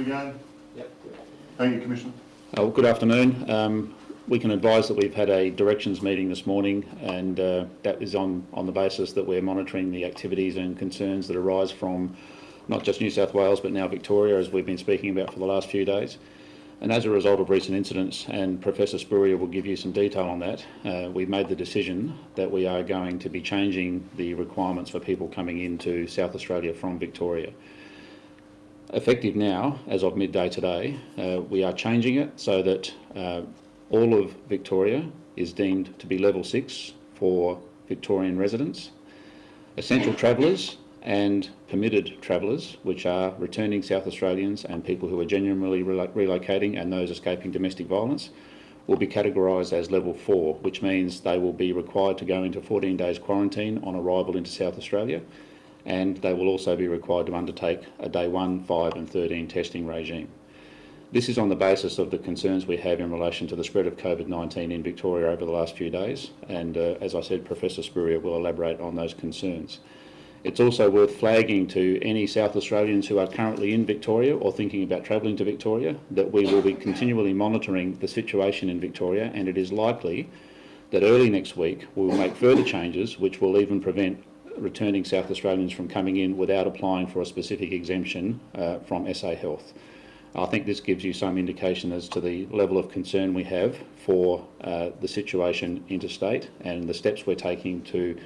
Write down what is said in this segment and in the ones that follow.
Ready to? Yep. Thank you, Commissioner. Well, good afternoon. Um, we can advise that we've had a directions meeting this morning and uh, that is on, on the basis that we're monitoring the activities and concerns that arise from not just New South Wales but now Victoria as we've been speaking about for the last few days. And as a result of recent incidents, and Professor Spurrier will give you some detail on that, uh, we've made the decision that we are going to be changing the requirements for people coming into South Australia from Victoria. Effective now, as of midday today, uh, we are changing it so that uh, all of Victoria is deemed to be level six for Victorian residents. Essential travellers and permitted travellers, which are returning South Australians and people who are genuinely relo relocating and those escaping domestic violence, will be categorised as level four, which means they will be required to go into 14 days quarantine on arrival into South Australia, and they will also be required to undertake a day 1, 5 and 13 testing regime. This is on the basis of the concerns we have in relation to the spread of COVID-19 in Victoria over the last few days, and uh, as I said, Professor Spurrier will elaborate on those concerns. It's also worth flagging to any South Australians who are currently in Victoria or thinking about travelling to Victoria that we will be continually monitoring the situation in Victoria and it is likely that early next week we will make further changes which will even prevent returning South Australians from coming in without applying for a specific exemption uh, from SA Health. I think this gives you some indication as to the level of concern we have for uh, the situation interstate and the steps we're taking to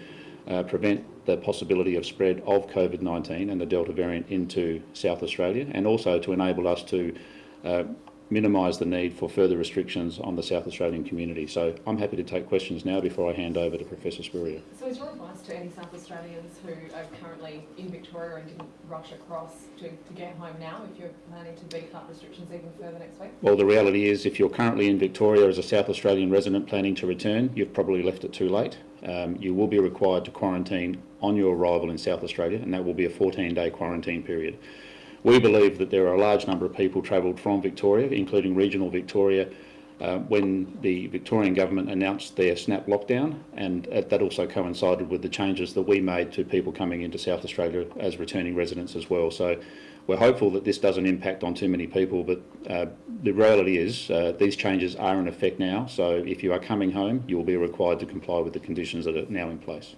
uh, prevent the possibility of spread of COVID-19 and the Delta variant into South Australia and also to enable us to uh, minimise the need for further restrictions on the South Australian community. So I'm happy to take questions now before I hand over to Professor Spurrier. So is your advice to any South Australians who are currently in Victoria and didn't rush across to, to get home now if you're planning to beef up restrictions even further next week? Well, the reality is if you're currently in Victoria as a South Australian resident planning to return, you've probably left it too late. Um, you will be required to quarantine on your arrival in South Australia and that will be a 14-day quarantine period. We believe that there are a large number of people travelled from Victoria, including regional Victoria, uh, when the Victorian government announced their snap lockdown and uh, that also coincided with the changes that we made to people coming into South Australia as returning residents as well. So we're hopeful that this doesn't impact on too many people, but uh, the reality is uh, these changes are in effect now. So if you are coming home, you will be required to comply with the conditions that are now in place.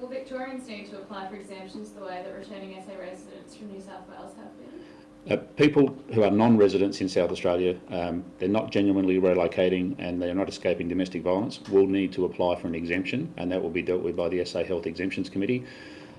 Will, Victor will Victorians need to apply for exemptions the way that returning SA residents from New South Wales have been? Uh, people who are non-residents in South Australia, um, they're not genuinely relocating and they're not escaping domestic violence, will need to apply for an exemption and that will be dealt with by the SA Health Exemptions Committee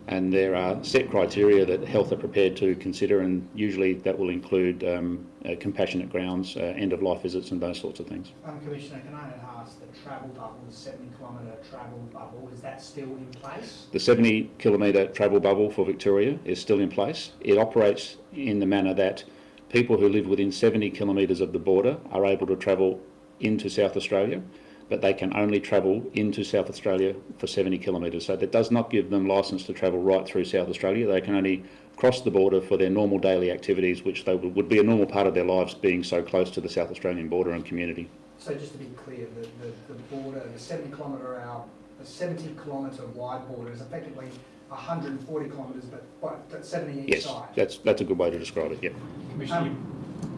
and there are set criteria that health are prepared to consider and usually that will include um, uh, compassionate grounds, uh, end-of-life visits and those sorts of things. Um, Commissioner, can I ask the travel bubble, the 70 kilometre travel bubble, is that still in place? The 70 kilometre travel bubble for Victoria is still in place. It operates in the manner that people who live within 70 kilometres of the border are able to travel into South Australia but they can only travel into South Australia for 70 kilometres. So that does not give them licence to travel right through South Australia. They can only cross the border for their normal daily activities, which they would, would be a normal part of their lives being so close to the South Australian border and community. So just to be clear, the, the, the border, the 70 kilometre hour, the 70 kilometre wide border is effectively 140 kilometres, but, but 70 each yes, side. Yes, that's, that's a good way to describe it, yeah. Commissioner, um,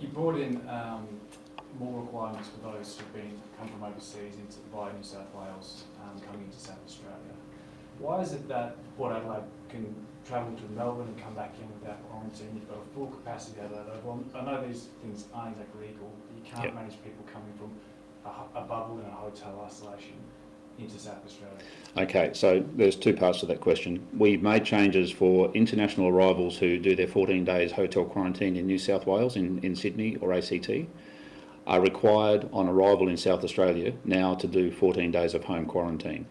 you, you brought in um, more requirements for those who've been come from overseas into via New South Wales um, coming into South Australia. Why is it that Port Adelaide can travel to Melbourne and come back in without quarantine? You've got a full capacity Adelaide. Well, I know these things aren't exactly equal. You can't yep. manage people coming from a, a bubble in a hotel isolation into South Australia? Okay, so there's two parts to that question. We've made changes for international arrivals who do their 14 days hotel quarantine in New South Wales, in, in Sydney or ACT are required on arrival in South Australia now to do 14 days of home quarantine.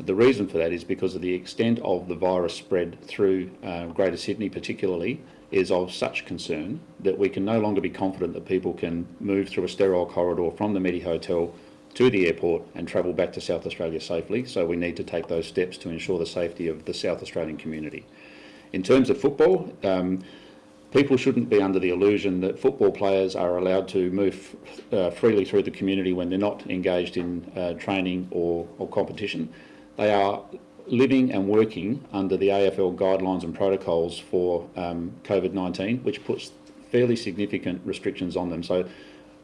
The reason for that is because of the extent of the virus spread through uh, Greater Sydney particularly is of such concern that we can no longer be confident that people can move through a sterile corridor from the Medi Hotel to the airport and travel back to South Australia safely, so we need to take those steps to ensure the safety of the South Australian community. In terms of football, um, people shouldn't be under the illusion that football players are allowed to move uh, freely through the community when they're not engaged in uh, training or, or, competition. They are living and working under the AFL guidelines and protocols for um, COVID-19, which puts fairly significant restrictions on them. So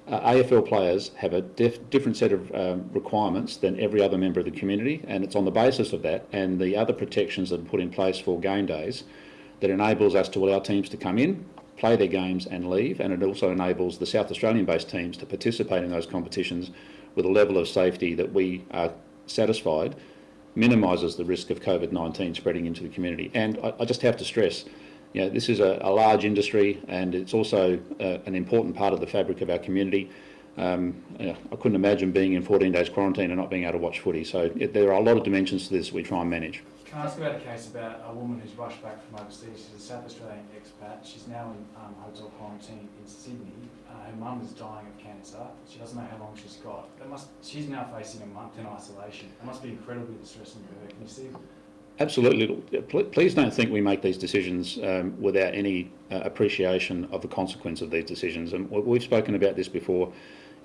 uh, AFL players have a dif- different set of um, requirements than every other member of the community, and it's on the basis of that and the other protections that are put in place for game days that enables us to allow teams to come in, play their games and leave, and it also enables the South Australian-based teams to participate in those competitions with a level of safety that we are satisfied minimises the risk of COVID-19 spreading into the community. And I, I just have to stress, you know, this is a, a large industry and it's also uh, an important part of the fabric of our community. Um, I couldn't imagine being in 14 days quarantine and not being able to watch footy. So it, there are a lot of dimensions to this we try and manage. Can I ask about a case about a woman who's rushed back from overseas? She's a South Australian expat. She's now in um, hotel quarantine in Sydney. Uh, her mum is dying of cancer. She doesn't know how long she's got. That must, she's now facing a month in isolation. It must be incredibly distressing for her. Can you see? Absolutely. Please don't think we make these decisions um, without any uh, appreciation of the consequence of these decisions. And we've spoken about this before.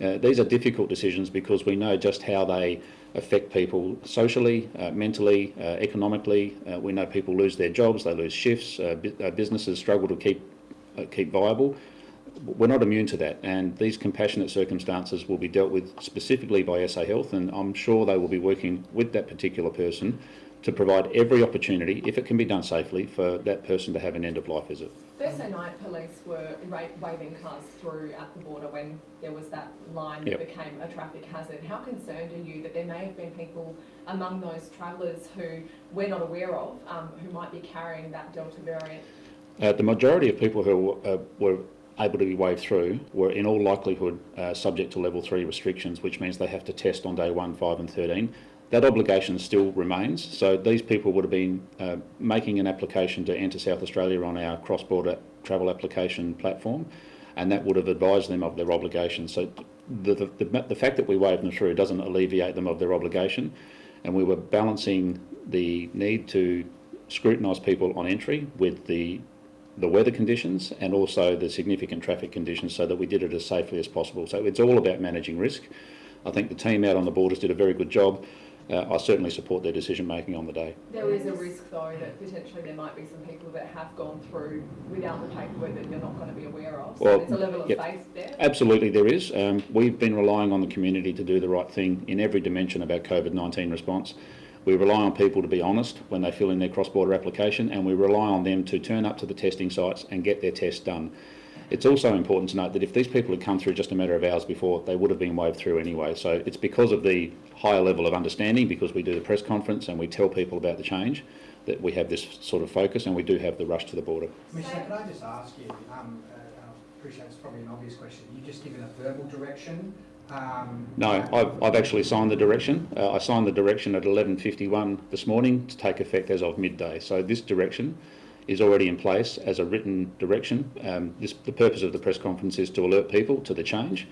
Uh, these are difficult decisions because we know just how they affect people socially, uh, mentally, uh, economically. Uh, we know people lose their jobs, they lose shifts, uh, bu- uh, businesses struggle to keep keep viable. We're not immune to that, and these compassionate circumstances will be dealt with specifically by SA Health, and I'm sure they will be working with that particular person to provide every opportunity, if it can be done safely, for that person to have an end-of-life visit. Thursday night, police were waving cars through at the border when there was that line Yep. that became a traffic hazard. How concerned are you that there may have been people among those travellers who we're not aware of, um, who might be carrying that Delta variant? Uh, the majority of people who uh, were able to be waved through were in all likelihood uh, subject to level 3 restrictions, which means they have to test on day 1, 5 and 13. That obligation still remains, so these people would have been uh, making an application to enter South Australia on our cross-border travel application platform, and that would have advised them of their obligation. So the, the, the, the fact that we waved them through doesn't alleviate them of their obligation, and we were balancing the need to scrutinise people on entry with the the weather conditions and also the significant traffic conditions so that we did it as safely as possible. So it's all about managing risk. I think the team out on the borders did a very good job. Uh, I certainly support their decision making on the day. There is a risk though that potentially there might be some people that have gone through without the paperwork that you're not going to be aware of. So Well, there's a level of yep. faith there. Absolutely, there is. Um, we've been relying on the community to do the right thing in every dimension of our COVID 19 response. We rely on people to be honest when they fill in their cross border application, and we rely on them to turn up to the testing sites and get their tests done. It's also important to note that if these people had come through just a matter of hours before, they would have been waved through anyway. So it's because of the higher level of understanding, because we do the press conference and we tell people about the change, that we have this sort of focus and we do have the rush to the border. Commissioner, can I just ask you, um, uh, I appreciate it's probably an obvious question, you just given a verbal direction? Um, No, I've, I've actually signed the direction. Uh, I signed the direction at 11.51 this morning to take effect as of midday. So this direction is already in place as a written direction. Um, this, the purpose of the press conference is to alert people to the change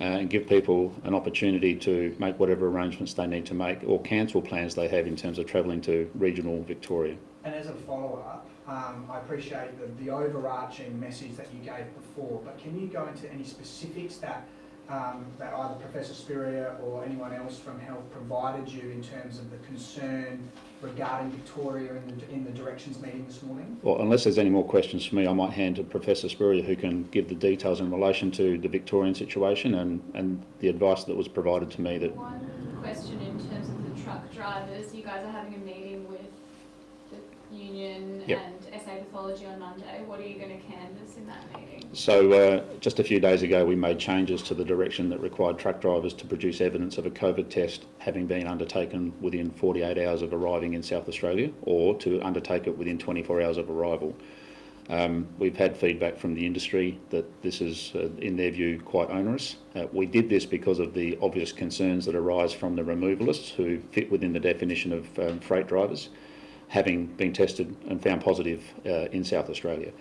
uh, and give people an opportunity to make whatever arrangements they need to make or cancel plans they have in terms of travelling to regional Victoria. And as a follow-up, um, I appreciate the, the overarching message that you gave before, but can you go into any specifics that, um, that either Professor Spurrier or anyone else from health provided you in terms of the concern regarding Victoria in the, in the directions meeting this morning? Well, unless there's any more questions for me, I might hand to Professor Spurrier who can give the details in relation to the Victorian situation and, and the advice that was provided to me that One question in terms of the truck drivers, you guys are having a meeting with the union Yep. and Pathology on Monday. What are you going to canvass in that meeting? So uh, just a few days ago, we made changes to the direction that required truck drivers to produce evidence of a COVID test having been undertaken within 48 hours of arriving in South Australia or to undertake it within 24 hours of arrival. Um, we've had feedback from the industry that this is, uh, in their view, quite onerous. Uh, we did this because of the obvious concerns that arise from the removalists who fit within the definition of um, freight drivers, having been tested and found positive uh, in South Australia.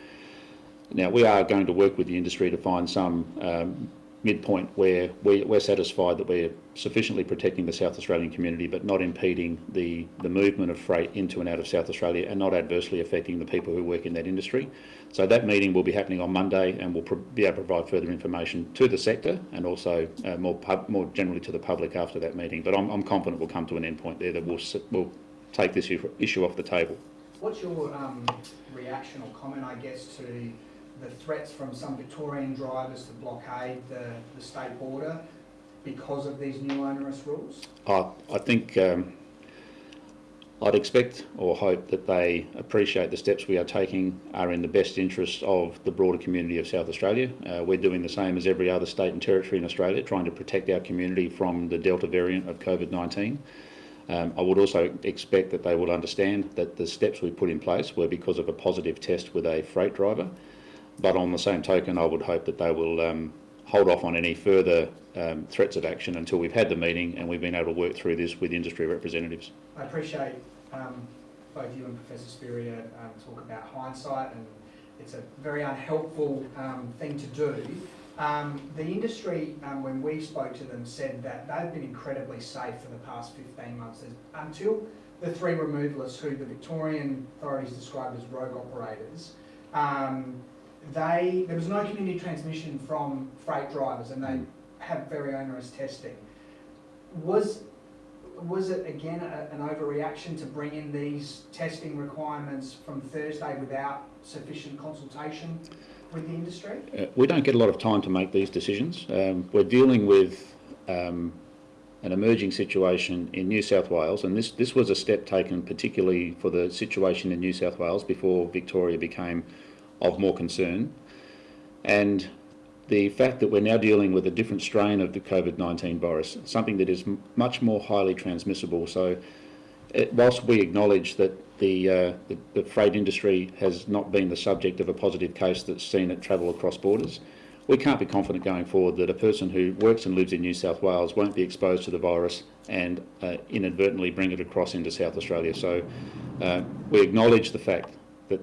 Now, we are going to work with the industry to find some um, midpoint where we, we're satisfied that we're sufficiently protecting the South Australian community but not impeding the, the movement of freight into and out of South Australia and not adversely affecting the people who work in that industry. So that meeting will be happening on Monday and we'll be able to provide further information to the sector and also uh, more, more generally to the public after that meeting. But I'm, I'm confident we'll come to an endpoint there that will, will take this issue- issue off the table. What's your um, reaction or comment, I guess, to the threats from some Victorian drivers to blockade the, the state border because of these new onerous rules? I, I think um, I'd expect or hope that they appreciate the steps we are taking are in the best interest of the broader community of South Australia. Uh, we're doing the same as every other state and territory in Australia, trying to protect our community from the Delta variant of COVID-19. Um, I would also expect that they will understand that the steps we put in place were because of a positive test with a freight driver. But on the same token, I would hope that they will um, hold off on any further um, threats of action until we've had the meeting and we've been able to work through this with industry representatives. I appreciate um, both you and Professor Spurrier um, talk about hindsight and it's a very unhelpful um, thing to do. Um, the industry, um, when we spoke to them, said that they've been incredibly safe for the past 15 months until the three removalists who the Victorian authorities described as rogue operators. Um, they, there was no community transmission from freight drivers and they have very onerous testing. Was was it again a, an overreaction to bring in these testing requirements from Thursday without sufficient consultation with the industry? Uh, we don't get a lot of time to make these decisions. Um, we're dealing with um, an emerging situation in New South Wales, and this, this was a step taken particularly for the situation in New South Wales before Victoria became of more concern. And the fact that we're now dealing with a different strain of the COVID-19 virus, something that is much more highly transmissible. So it, whilst we acknowledge that the, uh, the, the freight industry has not been the subject of a positive case that's seen it travel across borders, we can't be confident going forward that a person who works and lives in New South Wales won't be exposed to the virus and uh, inadvertently bring it across into South Australia. So uh, we acknowledge the fact that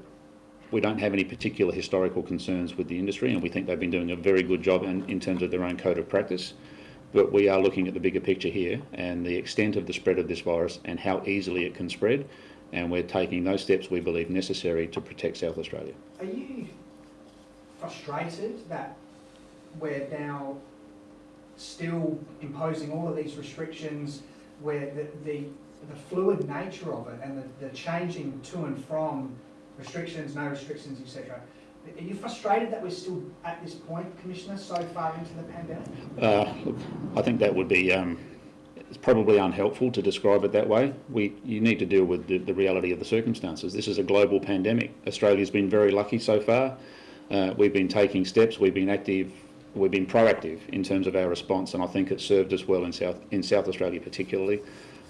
we don't have any particular historical concerns with the industry and we think they've been doing a very good job in, in terms of their own code of practice. But we are looking at the bigger picture here and the extent of the spread of this virus and how easily it can spread. And we're taking those steps we believe necessary to protect South Australia. Are you frustrated that we're now still imposing all of these restrictions where the, the, the fluid nature of it and the, the changing to and from restrictions, no restrictions, etc. Are you frustrated that we're still at this point, Commissioner, so far into the pandemic? Uh, look, I think that would be um, it's probably unhelpful to describe it that way. We, you need to deal with the, the reality of the circumstances. This is a global pandemic. Australia's been very lucky so far. Uh, we've been taking steps. We've been active. We've been proactive in terms of our response, and I think it's served us well in South in South Australia particularly.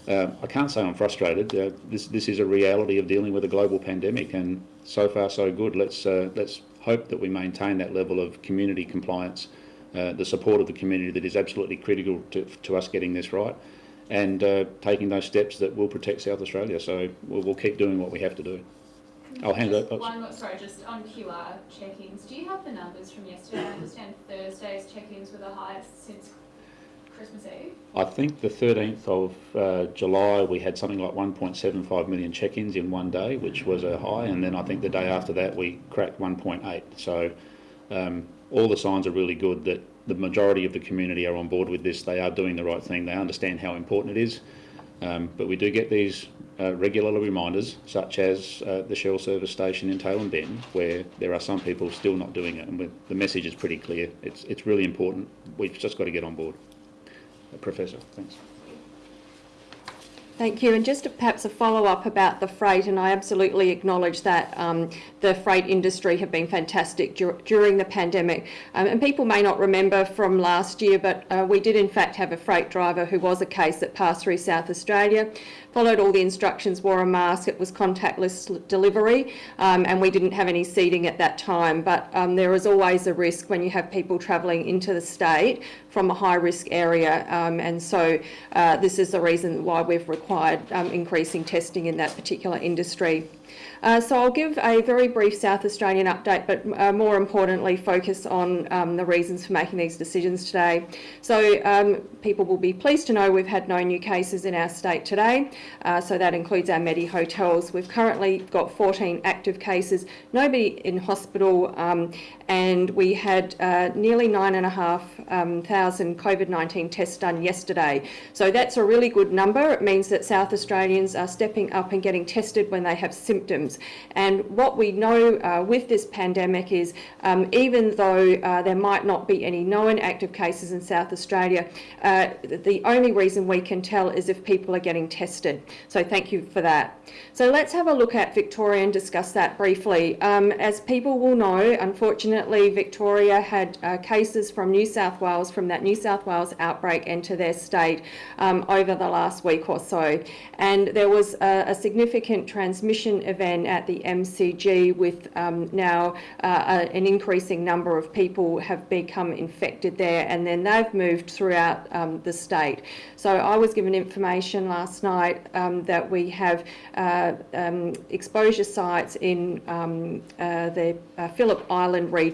Uh, I can't say I'm frustrated. Uh, this this is a reality of dealing with a global pandemic, and so far so good. Let's uh, let's hope that we maintain that level of community compliance, uh, the support of the community that is absolutely critical to, to us getting this right, and uh, taking those steps that will protect South Australia. So we'll, we'll keep doing what we have to do. I'll hand Just it. oops. One more, sorry, just on QR check-ins, do you have the numbers from yesterday? I understand Thursday's check-ins were the highest since Christmas Eve. I think the 13th of uh, July we had something like 1.75 million check-ins in one day, which was a high, and then I think the day after that we cracked 1.8. So um, all the signs are really good that the majority of the community are on board with this. They are doing the right thing. They understand how important it is. Um, but we do get these uh, regular reminders, such as uh, the Shell service station in Tailem Bend, where there are some people still not doing it, and the message is pretty clear. It's it's really important. We've just got to get on board. Uh, Professor, thanks. Thank you. And just perhaps a follow-up about the freight, and I absolutely acknowledge that um, the freight industry have been fantastic dur- during the pandemic. Um, and people may not remember from last year, but uh, we did in fact have a freight driver who was a case that passed through South Australia, followed all the instructions, wore a mask, it was contactless delivery, um, and we didn't have any seating at that time. But um, there is always a risk when you have people travelling into the state from a high-risk area, um, and so uh, this is the reason why we've required um, increasing testing in that particular industry. Uh, so I'll give a very brief South Australian update, but uh, more importantly focus on um, the reasons for making these decisions today. So um, people will be pleased to know we've had no new cases in our state today. Uh, so that includes our Medi hotels. We've currently got 14 active cases, nobody in hospital, um, and we had uh, nearly nine and a half um, thousand COVID-19 tests done yesterday. So that's a really good number. It means that South Australians are stepping up and getting tested when they have symptoms. And what we know uh, with this pandemic is um, even though uh, there might not be any known active cases in South Australia, uh, the only reason we can tell is if people are getting tested. So thank you for that. So let's have a look at Victoria and discuss that briefly. Um, as people will know, unfortunately, Victoria had uh, cases from New South Wales, from that New South Wales outbreak into their state um, over the last week or so. And there was a, a significant transmission event at the MCG with um, now uh, a, an increasing number of people have become infected there and then they've moved throughout um, the state. So I was given information last night um, that we have uh, um, exposure sites in um, uh, the uh, Phillip Island region.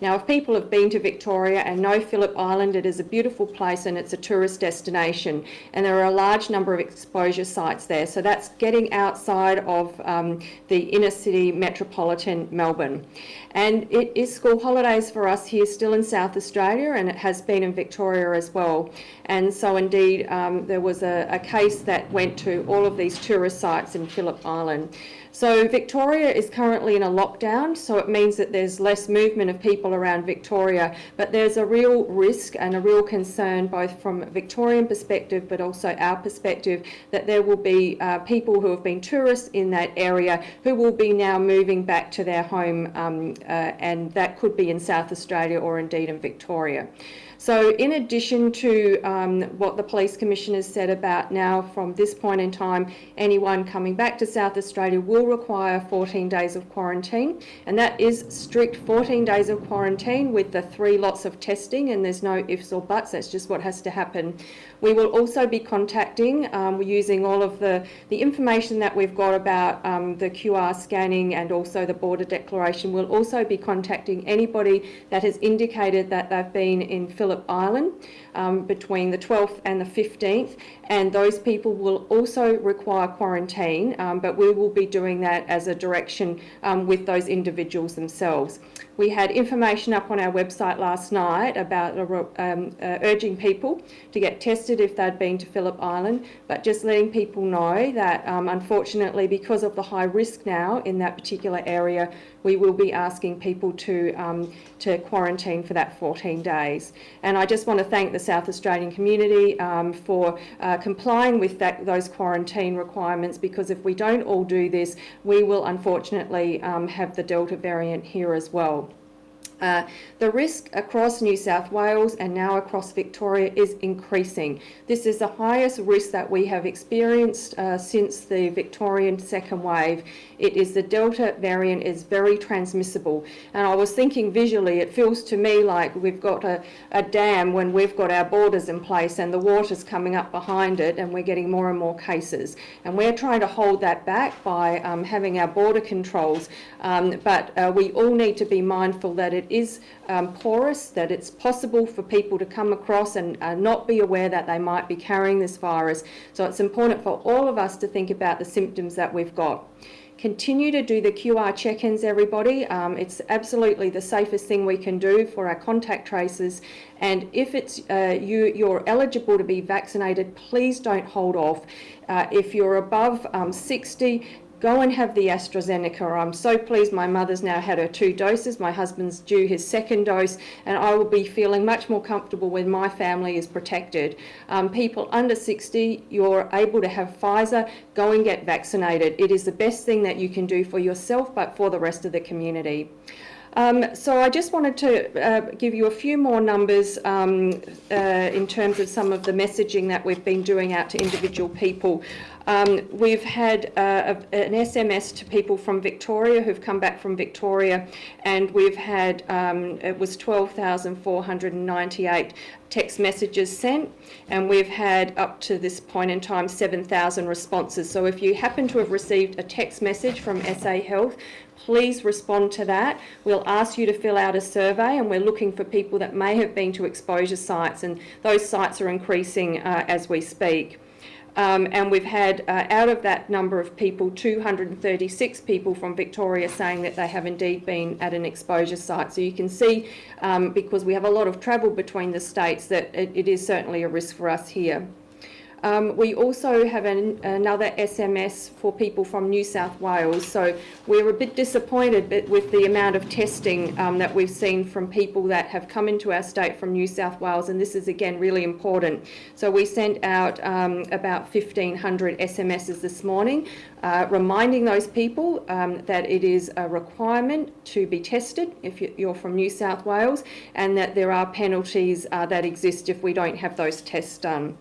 Now, if people have been to Victoria and know Phillip Island, it is a beautiful place and it's a tourist destination. And there are a large number of exposure sites there. So that's getting outside of um, the inner city metropolitan Melbourne. And it is school holidays for us here still in South Australia and it has been in Victoria as well. And so indeed um, there was a, a case that went to all of these tourist sites in Phillip Island. So Victoria is currently in a lockdown, so it means that there's less movement of people around Victoria, but there's a real risk and a real concern both from a Victorian perspective but also our perspective that there will be uh, people who have been tourists in that area who will be now moving back to their home um, uh, and that could be in South Australia or indeed in Victoria. So in addition to um, what the Police Commissioner said about now from this point in time, anyone coming back to South Australia will require 14 days of quarantine and that is strict 14 days of quarantine with the three lots of testing and there's no ifs or buts, that's just what has to happen. We will also be contacting, um, using all of the, the information that we've got about um, the QR scanning and also the border declaration. We'll also be contacting anybody that has indicated that they've been in Phillip Island um, between the 12th and the 15th and those people will also require quarantine um, but we will be doing that as a direction um, with those individuals themselves. We had information up on our website last night about um, uh, urging people to get tested if they'd been to Phillip Island, but just letting people know that um, unfortunately because of the high risk now in that particular area, we will be asking people to, um, to quarantine for that 14 days. And I just want to thank the South Australian community um, for uh, complying with that, those quarantine requirements because if we don't all do this, we will unfortunately um, have the Delta variant here as well. Uh, the risk across New South Wales and now across Victoria is increasing. This is the highest risk that we have experienced uh, since the Victorian second wave. It is the Delta variant is very transmissible. And I was thinking visually, it feels to me like we've got a, a dam when we've got our borders in place and the water's coming up behind it and we're getting more and more cases. And we're trying to hold that back by um, having our border controls. Um, but uh, we all need to be mindful that it is um, porous, that it's possible for people to come across and uh, not be aware that they might be carrying this virus. So it's important for all of us to think about the symptoms that we've got. Continue to do the QR check-ins, everybody. Um, it's absolutely the safest thing we can do for our contact tracers. And if it's uh, you, you're eligible to be vaccinated, please don't hold off. Uh, if you're above um, 60, go and have the AstraZeneca. I'm so pleased my mother's now had her two doses. My husband's due his second dose and I will be feeling much more comfortable when my family is protected. Um, people under 60, you're able to have Pfizer, go and get vaccinated. It is the best thing that you can do for yourself but for the rest of the community. Um, so I just wanted to uh, give you a few more numbers um, uh, in terms of some of the messaging that we've been doing out to individual people. Um, we've had uh, a, an SMS to people from Victoria who've come back from Victoria, and we've had um, it was 12,498 text messages sent, and we've had up to this point in time 7,000 responses. So if you happen to have received a text message from SA Health, please respond to that. We'll ask you to fill out a survey and we're looking for people that may have been to exposure sites and those sites are increasing uh, as we speak. Um, and we've had, uh, out of that number of people, 236 people from Victoria saying that they have indeed been at an exposure site. So you can see, um, because we have a lot of travel between the states, that it, it is certainly a risk for us here. Um, we also have an, another SMS for people from New South Wales. So we're a bit disappointed with the amount of testing um, that we've seen from people that have come into our state from New South Wales, and this is again really important. So we sent out um, about 1,500 SMSs this morning, uh, reminding those people um, that it is a requirement to be tested if you're from New South Wales, and that there are penalties uh, that exist if we don't have those tests done.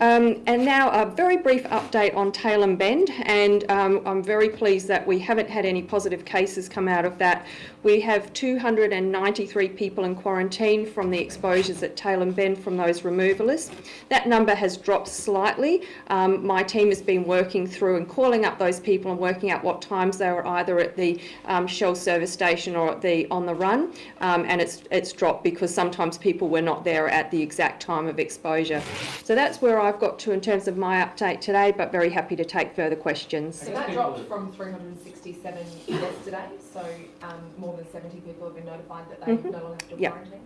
Um, and now a very brief update on Tailem Bend and um, I'm very pleased that we haven't had any positive cases come out of that. We have 293 people in quarantine from the exposures at Tailem Bend from those removalists. That number has dropped slightly. Um, my team has been working through and calling up those people and working out what times they were either at the um, Shell service station or at the on the run um, and it's, it's dropped because sometimes people were not there at the exact time of exposure. So that's where I've got to in terms of my update today, but very happy to take further questions. So that dropped from 367 yesterday, so um, more than 70 people have been notified that they Mhm. no longer have to Yeah. quarantine.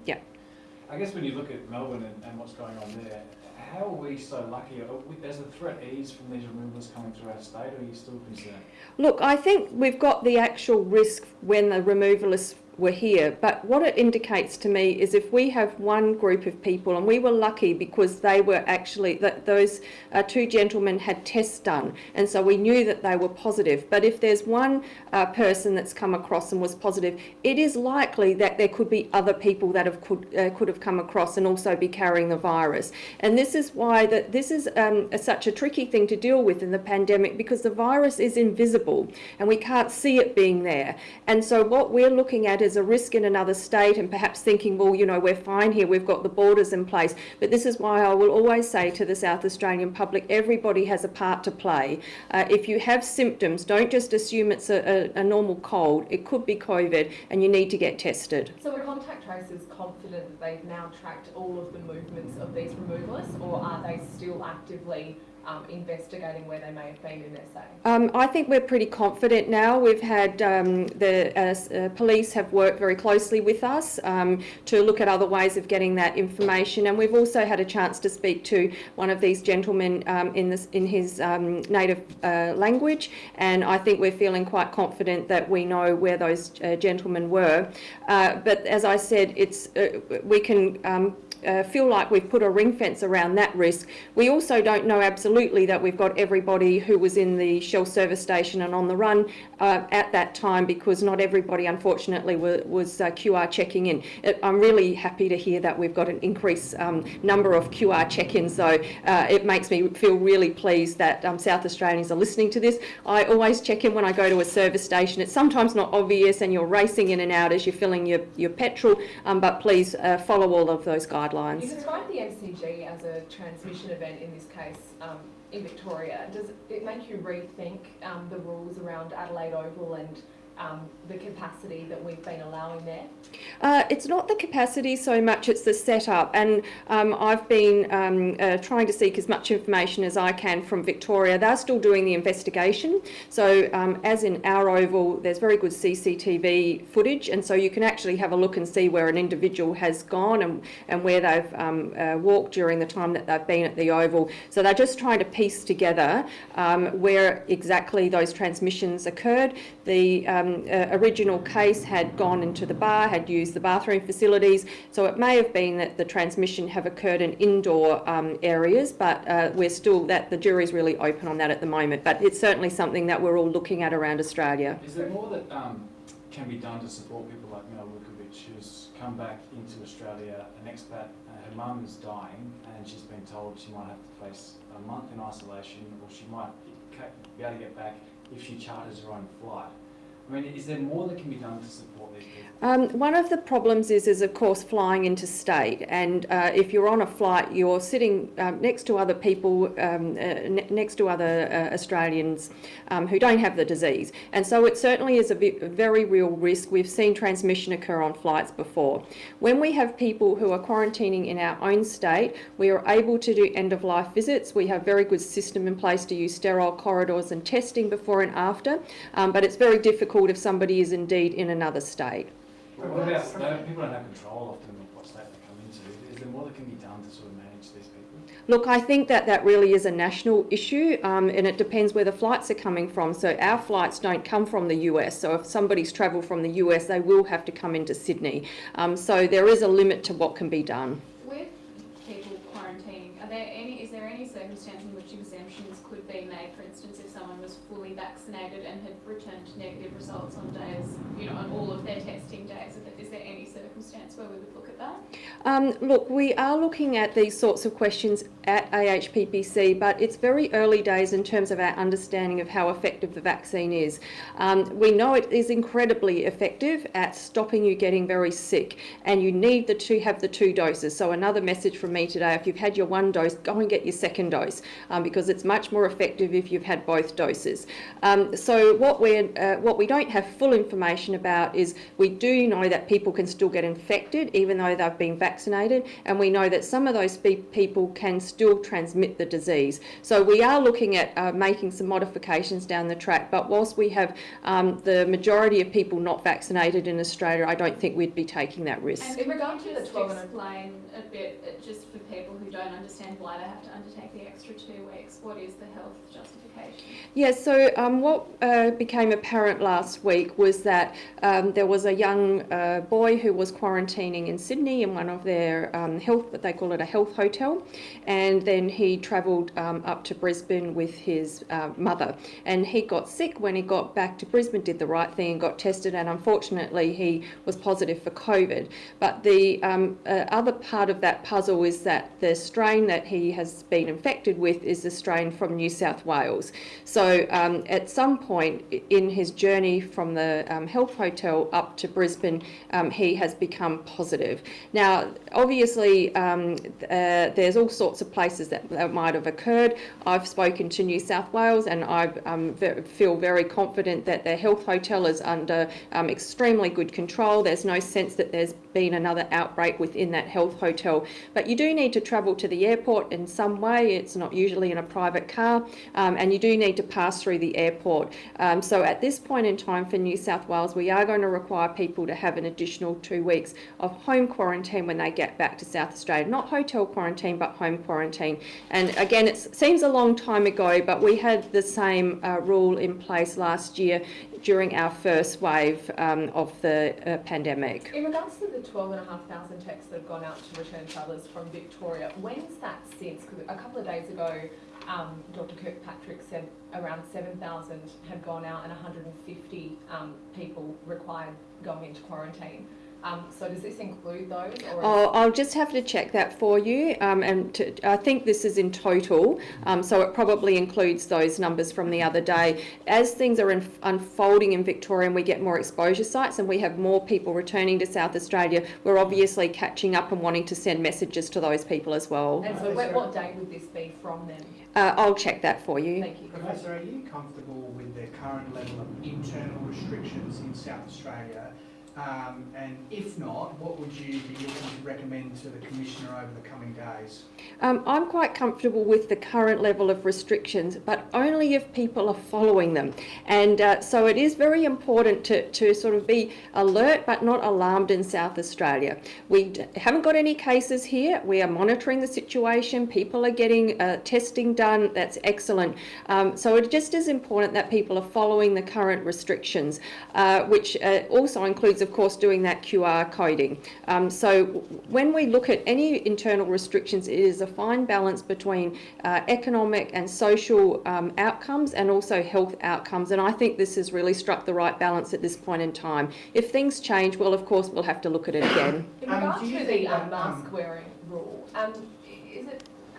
I guess when you look at Melbourne and, and what's going on there, how are we so lucky? Are we, has the threat eased from these removals coming through our state, or are you still concerned? Look, I think we've got the actual risk when the removalists were here, but what it indicates to me is if we have one group of people, and we were lucky because they were actually, that those uh, two gentlemen had tests done, and so we knew that they were positive. But if there's one uh, person that's come across and was positive, it is likely that there could be other people that have could, uh, could have come across and also be carrying the virus. And this is why that this is um, a, such a tricky thing to deal with in the pandemic because the virus is invisible and we can't see it being there. And so what we're looking at is a risk in another state and perhaps thinking, well, you know, we're fine here, we've got the borders in place. But this is why I will always say to the South Australian public, everybody has a part to play. Uh, if you have symptoms, don't just assume it's a, a, a normal cold. It could be COVID and you need to get tested. So are contact tracers confident that they've now tracked all of the movements of these removalists, or are they still actively um, investigating where they may have been in SA? Um, I think we're pretty confident now. We've had um, the uh, uh, police have worked very closely with us um, to look at other ways of getting that information, and we've also had a chance to speak to one of these gentlemen um, in this in his um, native uh, language, and I think we're feeling quite confident that we know where those uh, gentlemen were. Uh, but as I said, it's uh, we can. Uh, feel like we've put a ring fence around that risk. We also don't know absolutely that we've got everybody who was in the Shell service station and on the run uh, at that time because not everybody, unfortunately, was, uh, QR checking in. It, I'm really happy to hear that we've got an increased um, number of QR check-ins, though. Uh, it makes me feel really pleased that um, South Australians are listening to this. I always check in when I go to a service station. It's sometimes not obvious and you're racing in and out as you're filling your, your petrol, um, but please uh, follow all of those guidelines. You described the MCG as a transmission event in this case um, in Victoria. Does it make you rethink um, the rules around Adelaide Oval and um, the capacity that we've been allowing there? Uh, it's not the capacity so much, it's the setup. And um, I've been um, uh, trying to seek as much information as I can from Victoria. They're still doing the investigation. So, um, as in our oval, there's very good CCTV footage, and so you can actually have a look and see where an individual has gone and, and where they've um, uh, walked during the time that they've been at the oval. So, they're just trying to piece together um, where exactly those transmissions occurred. The um, uh, original case had gone into the bar, had used the bathroom facilities, so it may have been that the transmission have occurred in indoor um, areas, but uh, we're still, that the jury's really open on that at the moment. But it's certainly something that we're all looking at around Australia. Is there more that um, can be done to support people like Mel Vukovic, who's come back into Australia, an expat, uh, her mum is dying, and she's been told she might have to face a month in isolation, or she might be able to get back if she charters her own flight. I mean, is there more that can be done to support these people? Um, one of the problems is, is of course, flying interstate. And uh, if you're on a flight, you're sitting um, next to other people, um, uh, ne- next to other uh, Australians um, who don't have the disease. And so it certainly is a, very real risk. We've seen transmission occur on flights before. When we have people who are quarantining in our own state, we are able to do end of life visits. We have very good system in place to use sterile corridors and testing before and after. Um, but it's very difficult if somebody is indeed in another state. What about, people don't have control often of what state they come into. Is there more that can be done to sort of manage these people? Look, I think that that really is a national issue, um, and it depends where the flights are coming from. So our flights don't come from the US. So if somebody's travelled from the US, they will have to come into Sydney. Um, so there is a limit to what can be done. With people quarantining, are there any, is there any circumstance in which exemptions could be made? For instance, if someone was fully vaccinated and had returned negative results on days, you know, on all of their testing days, is there any circumstance where we would look at that? Um, look, we are looking at these sorts of questions at AHPPC, but it's very early days in terms of our understanding of how effective the vaccine is. Um, we know it is incredibly effective at stopping you getting very sick, and you need the two have the two doses. So another message from me today: if you've had your one dose, go and get your second dose um, because it's much more effective if you've had both doses. Um, so what we uh, what we don't have full information about is we do know that people can still get infected even though they've been vaccinated, and we know that some of those people can still transmit the disease. So we are looking at uh, making some modifications down the track. But whilst we have um, the majority of people not vaccinated in Australia, I don't think we'd be taking that risk. And In regard to the 12 and explain a bit, uh, just for people who don't understand why they have to undertake the extra two weeks, what is the health justification? Yes, so um, what uh, became apparent last week was that um, there was a young uh, boy who was quarantining in Sydney in one of their um, health, but they call it a health hotel, and then he travelled um, up to Brisbane with his uh, mother. And he got sick when he got back to Brisbane, did the right thing and got tested, and unfortunately he was positive for COVID. But the um, uh, other part of that puzzle is that the strain that he has been infected with is the strain from New South Wales. So um, at some point in his journey from the um, health hotel up to Brisbane, um, he has become positive. Now, obviously, um, uh, there's all sorts of places that, that might have occurred. I've spoken to New South Wales and I um, ve- feel very confident that their health hotel is under um, extremely good control. There's no sense that there's been another outbreak within that health hotel. But you do need to travel to the airport in some way. It's not usually in a private car, um, and you do need to pass through the airport. Um, so at this point in time for New South Wales, we are going to require people to have an additional two weeks of home quarantine when they get back to South Australia. Not hotel quarantine, but home quarantine. And again, it seems a long time ago, but we had the same uh, rule in place last year during our first wave um, of the uh, pandemic. In regards to the 12,500 texts that have gone out to return travellers from Victoria, when's that since? Because a couple of days ago, um, Dr Kirkpatrick said around 7,000 had gone out and 150 um, people required going into quarantine. Um, so does this include those? Or Oh, I'll just have to check that for you, um, and to, I think this is in total, um, so it probably includes those numbers from the other day. As things are in, unfolding in Victoria and we get more exposure sites and we have more people returning to South Australia, we're obviously catching up and wanting to send messages to those people as well. and so what, what date would this be from then? Uh, I'll check that for you. Thank you. Professor, are you comfortable with the current level of internal restrictions in South Australia? Um, and if not, what would you be looking to recommend to the Commissioner over the coming days? Um, I'm quite comfortable with the current level of restrictions, but only if people are following them. And uh, so it is very important to, to sort of be alert but not alarmed in South Australia. We haven't got any cases here. We are monitoring the situation. People are getting uh, testing done. That's excellent. Um, so it just is important that people are following the current restrictions, uh, which uh, also includes, of of course, doing that QR coding. Um, so when we look at any internal restrictions, it is a fine balance between uh, economic and social um, outcomes and also health outcomes. And I think this has really struck the right balance at this point in time. If things change, well, of course, we'll have to look at it again. In Um, regard do to the um, mask um, wearing rule, um, i- is it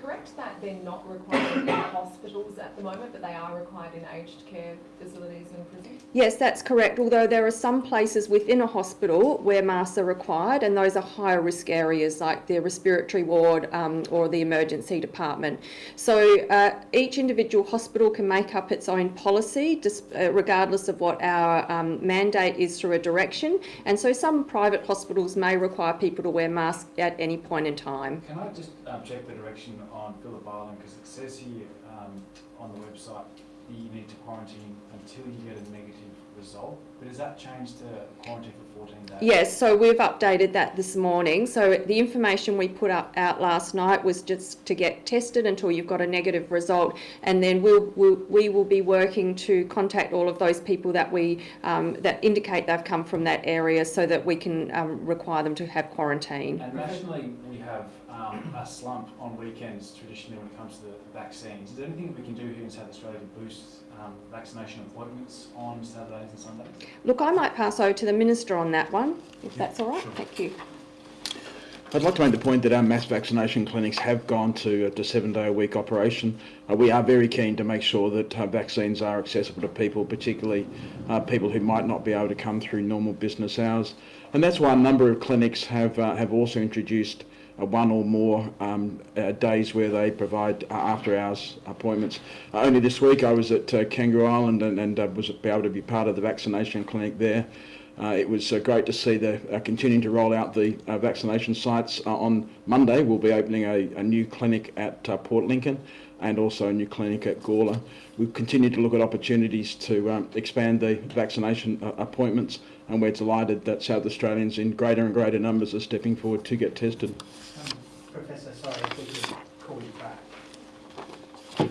correct that they're not required in hospitals at the moment, but they are required in aged care facilities and prisons? Yes, that's correct. Although there are some places within a hospital where masks are required, and those are higher risk areas like the respiratory ward um, or the emergency department. So uh, each individual hospital can make up its own policy, dis- uh, regardless of what our um, mandate is through a direction. And so some private hospitals may require people to wear masks at any point in time. Can I just um, check the direction on Phillip Island, because it says here um, on the website that you need to quarantine until you get a negative result, but has that changed to quarantine for 14 days? Yes, so we've updated that this morning. So the information we put up out last night was just to get tested until you've got a negative result, and then we'll, we'll we will be working to contact all of those people that we um, that indicate they've come from that area, so that we can um, require them to have quarantine. And nationally, we have um, a slump on weekends traditionally when it comes to the vaccines. Is there anything we can do here in South Australia to boost um, vaccination appointments on Saturdays and Sundays? Look, I might pass over to the minister on that one, if that's all right. Thank you. I'd like to make the point that our mass vaccination clinics have gone to, uh, to seven-day-a-week operation. Uh, we are very keen to make sure that uh, vaccines are accessible to people, particularly uh, people who might not be able to come through normal business hours. And that's why a number of clinics have, uh, have also introduced one or more um, uh, days where they provide uh, after-hours appointments. Uh, only this week I was at uh, Kangaroo Island and, and uh, was able to be part of the vaccination clinic there. Uh, it was uh, great to see the uh, continuing to roll out the uh, vaccination sites. Uh, on Monday, we'll be opening a, a new clinic at uh, Port Lincoln and also a new clinic at Gawler. We've continued to look at opportunities to um, expand the vaccination uh, appointments, and we're delighted that South Australians in greater and greater numbers are stepping forward to get tested. Um, Professor, sorry if we could call you back.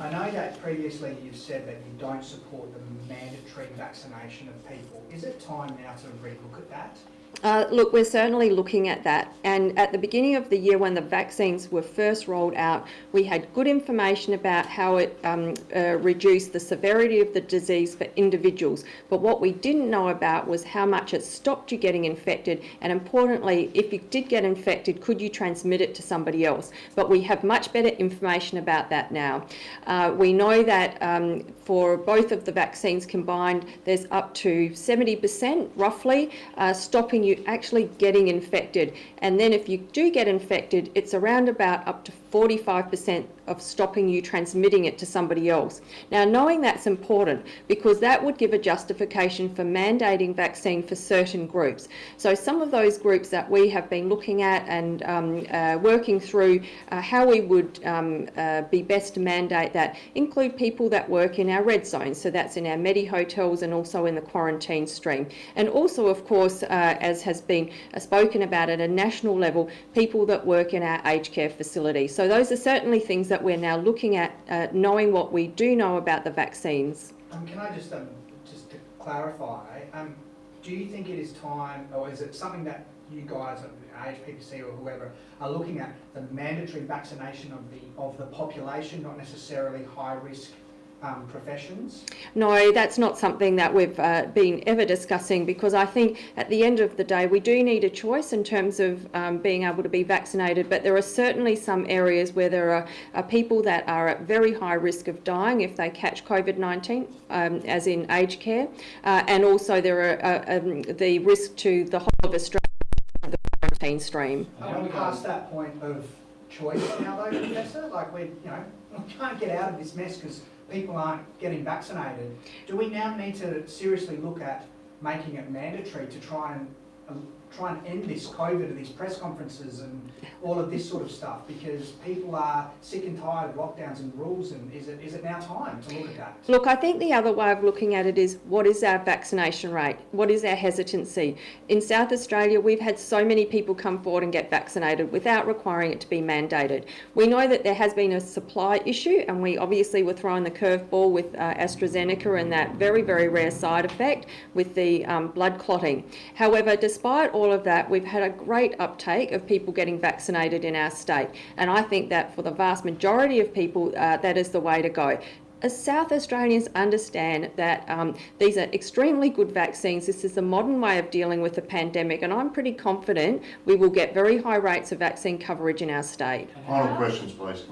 I know that previously you've said that you don't support the mandatory vaccination of people. Is it time now to relook at that? Uh, look, we're certainly looking at that. And at the beginning of the year, when the vaccines were first rolled out, we had good information about how it um, uh, reduced the severity of the disease for individuals. But what we didn't know about was how much it stopped you getting infected. And importantly, if you did get infected, could you transmit it to somebody else? But we have much better information about that now. Uh, we know that um, for both of the vaccines combined, there's up to 70% roughly uh, stopping you actually getting infected. And then if you do get infected, it's around about up to 45% of stopping you transmitting it to somebody else. Now, knowing that's important because that would give a justification for mandating vaccine for certain groups. So, some of those groups that we have been looking at and um, uh, working through uh, how we would um, uh, be best to mandate that include people that work in our red zones. So, that's in our Medi hotels and also in the quarantine stream. And also, of course, uh, as has been uh, spoken about at a national level, people that work in our aged care facilities. So, those are certainly things that we're now looking at, uh, knowing what we do know about the vaccines. Um, can I just, um, just to clarify, um, do you think it is time, or is it something that you guys, at AHPPC or whoever, are looking at the mandatory vaccination of the, of the population, not necessarily high-risk um, professions? No, that's not something that we've uh, been ever discussing because I think at the end of the day we do need a choice in terms of um, being able to be vaccinated, but there are certainly some areas where there are, are people that are at very high risk of dying if they catch COVID-19, um, as in aged care, uh, and also there are uh, um, the risk to the whole of Australia, the quarantine stream. Are we past that point of choice now though, Professor? Like we, you know, we can't get out of this mess because people aren't getting vaccinated. Do we now need to seriously look at making it mandatory to try and um, try and end this COVID and these press conferences and all of this sort of stuff? Because people are sick and tired of lockdowns and rules, and is it, is it now time to look at that? Look, I think the other way of looking at it is what is our vaccination rate? What is our hesitancy? In South Australia, we've had so many people come forward and get vaccinated without requiring it to be mandated. We know that there has been a supply issue, and we obviously were throwing the curveball with uh, AstraZeneca and that very, very rare side effect with the um, blood clotting. However, despite all of that, we've had a great uptake of people getting vaccinated in our state, and I think that for the vast majority of people, uh, that is the way to go. As South Australians understand that um, these are extremely good vaccines. This is the modern way of dealing with the pandemic, and I'm pretty confident we will get very high rates of vaccine coverage in our state. Final questions, please.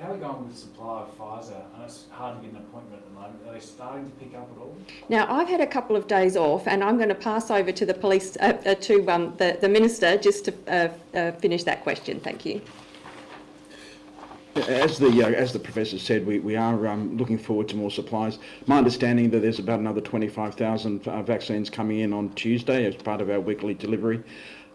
How are we going with the supply of Pfizer? And it's hard to get an appointment at the moment. Are they starting to pick up at all? Now, I've had a couple of days off, and I'm going to pass over to the police, uh, uh, to um, the, the minister, just to uh, uh, finish that question. Thank you. As the, uh, as the Professor said, we, we are um, looking forward to more supplies. My understanding that there's about another 25,000 uh, vaccines coming in on Tuesday as part of our weekly delivery.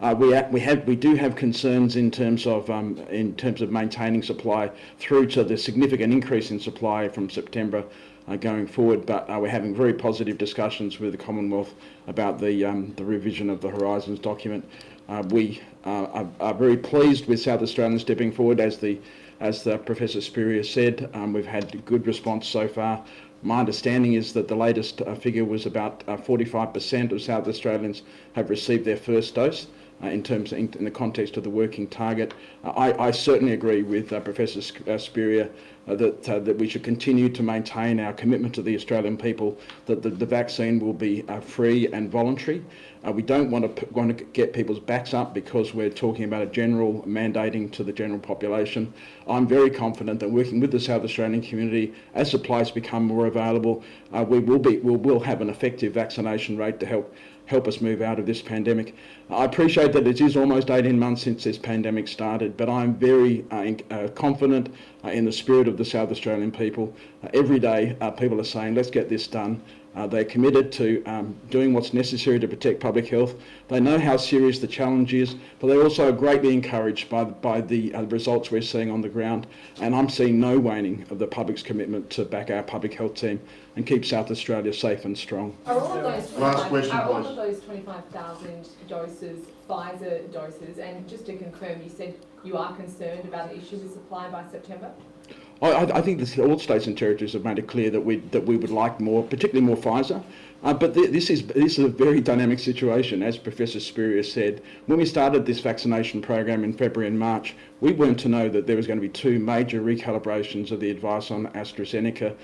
Uh, we, we, have, we do have concerns in terms of um, in terms of maintaining supply through to the significant increase in supply from September uh, going forward. But uh, we're having very positive discussions with the Commonwealth about the um, the revision of the Horizons document. Uh, we uh, are, are very pleased with South Australians stepping forward as the as the Professor Spurrier said. Um, we've had good response so far. My understanding is that the latest uh, figure was about uh, 45% of South Australians have received their first dose. Uh, in terms in, in the context of the working target, uh, I, I certainly agree with uh, Professor Spurrier that that we should continue to maintain our commitment to the Australian people that the, the vaccine will be free and voluntary. We don't want to want to get people's backs up because we're talking about a general mandating to the general population. I'm very confident that working with the South Australian community, as supplies become more available, we will be we will have an effective vaccination rate to help help us move out of this pandemic. I appreciate that it is almost 18 months since this pandemic started, but I'm very uh, uh, confident uh, in the spirit of the South Australian people. Uh, every day, uh, people are saying, let's get this done. Uh, they're committed to um, doing what's necessary to protect public health. They know how serious the challenge is, but they're also greatly encouraged by, by the uh, results we're seeing on the ground. And I'm seeing no waning of the public's commitment to back our public health team and keep South Australia safe and strong. Are all of those Last 25 question, are all of those 25,000 doses Pfizer doses? And just to confirm, you said you are concerned about the issue with supply by September? I, I think that all states and territories have made it clear that we that we would like more, particularly more Pfizer. Uh, but th- this is this is a very dynamic situation, as Professor Spurrier said. When we started this vaccination program in February and March, we weren't to know that there was going to be two major recalibrations of the advice on AstraZeneca.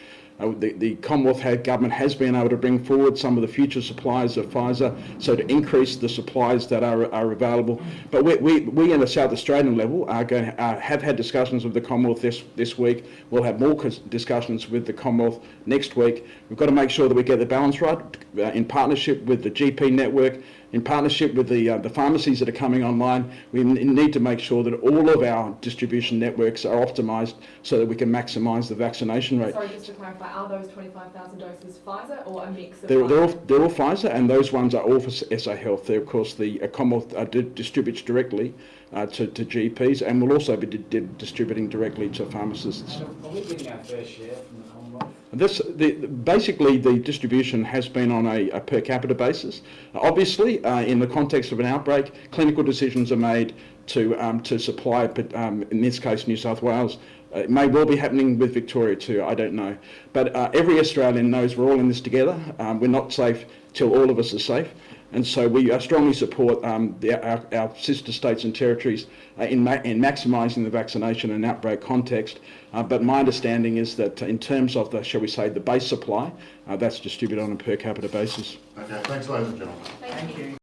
Uh, the, the Commonwealth government has been able to bring forward some of the future supplies of Pfizer, so to increase the supplies that are, are available. But we, we, we in the South Australian level are going, uh, have had discussions with the Commonwealth this, this week. We'll have more discussions with the Commonwealth next week. We've got to make sure that we get the balance right uh, in partnership with the GP network, in partnership with the, uh, the pharmacies that are coming online. We need to make sure that all of our distribution networks are optimised so that we can maximise the vaccination rate. Sorry, just to clarify, are those 25,000 doses Pfizer or a mix of They're, they're, all, Pfizer? they're all Pfizer, and those ones are all for SA Health. They're, of course, the uh, Commonwealth uh, di- distributes directly uh, to, to GPs, and will also be di- di- distributing directly to pharmacists. And are we getting our fair share from the Commonwealth? This, the, basically, the distribution has been on a, a per capita basis. Obviously, uh, in the context of an outbreak, clinical decisions are made to, um, to supply, um, in this case, New South Wales. Uh, it may well be happening with Victoria too, I don't know. But uh, every Australian knows we're all in this together. Um, we're not safe till all of us are safe. And so we strongly support um, the, our, our sister states and territories uh, in, ma- in maximising the vaccination and outbreak context. Uh, but my understanding is that in terms of the, shall we say, the base supply, uh, that's distributed on a per capita basis. Okay, thanks ladies and gentlemen. Thank you.